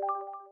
Thank you.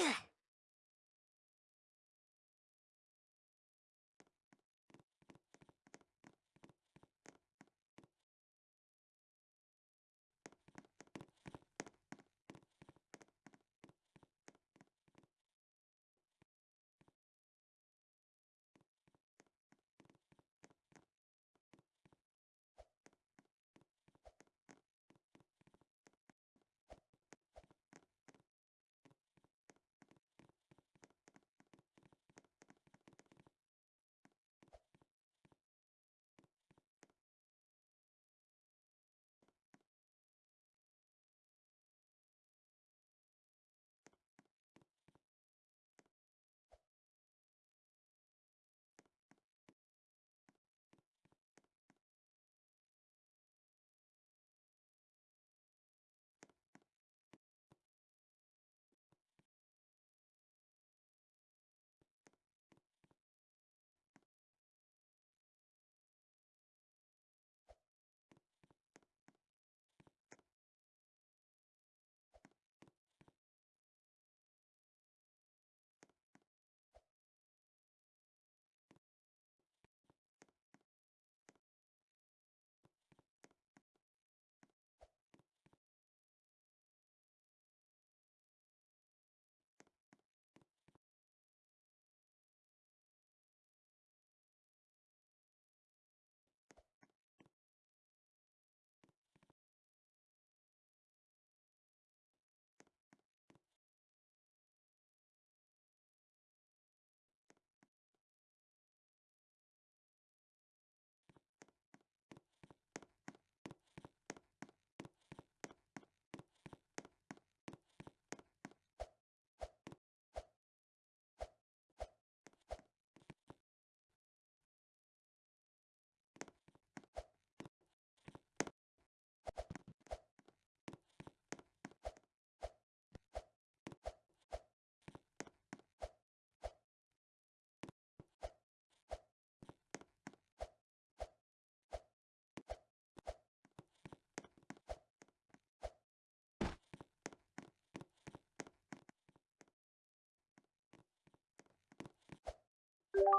Yeah. you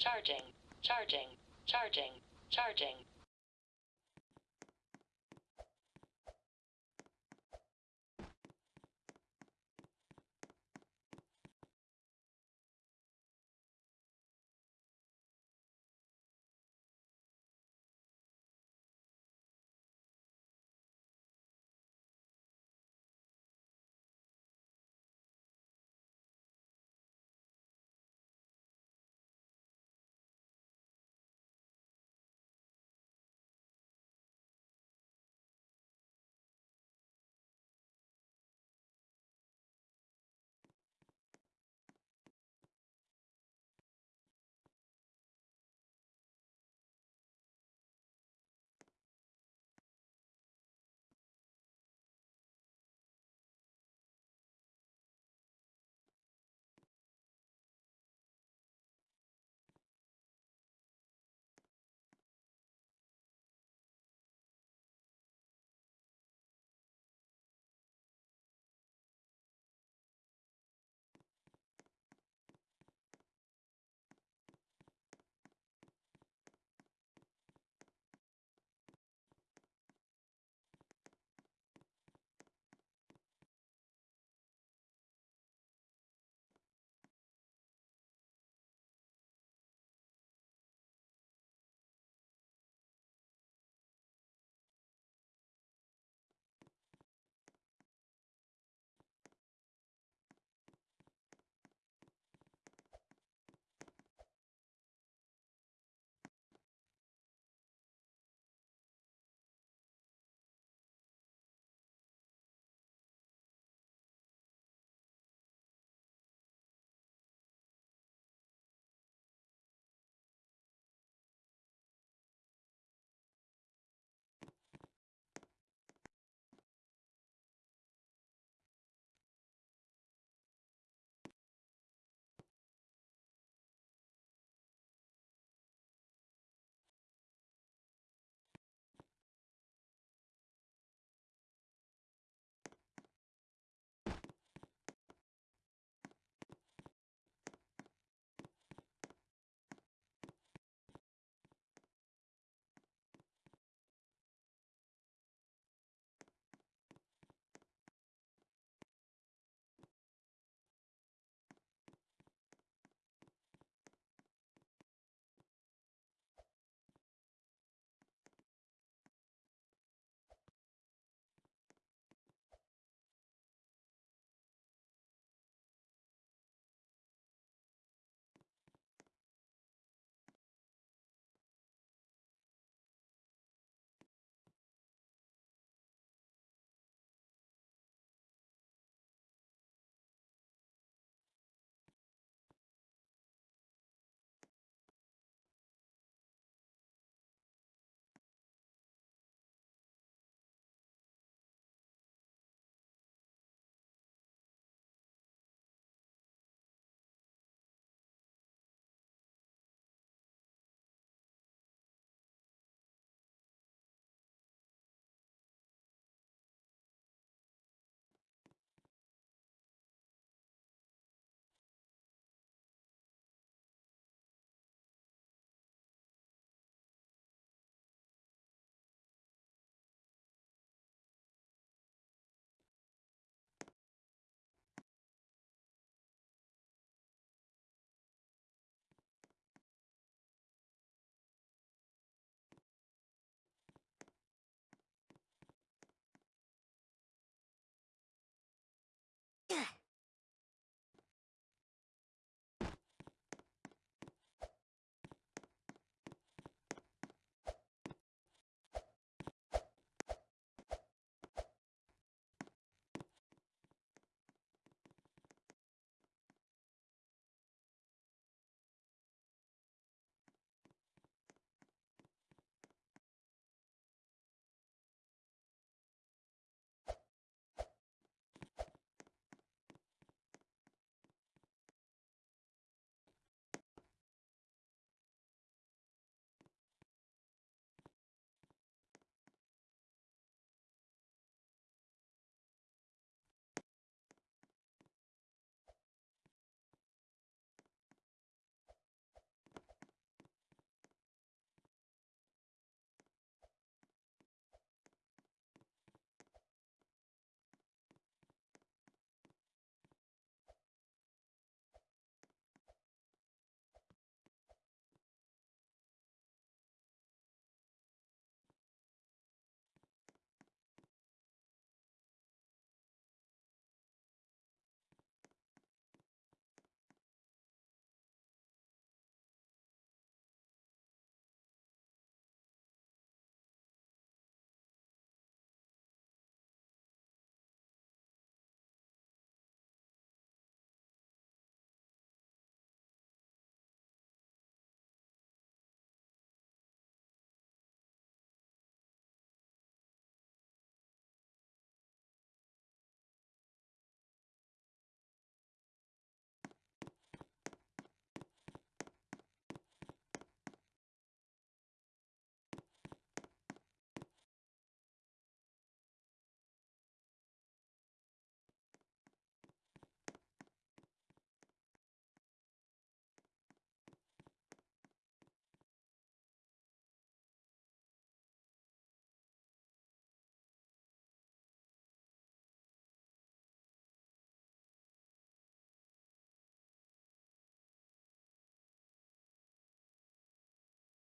charging, charging, charging, charging,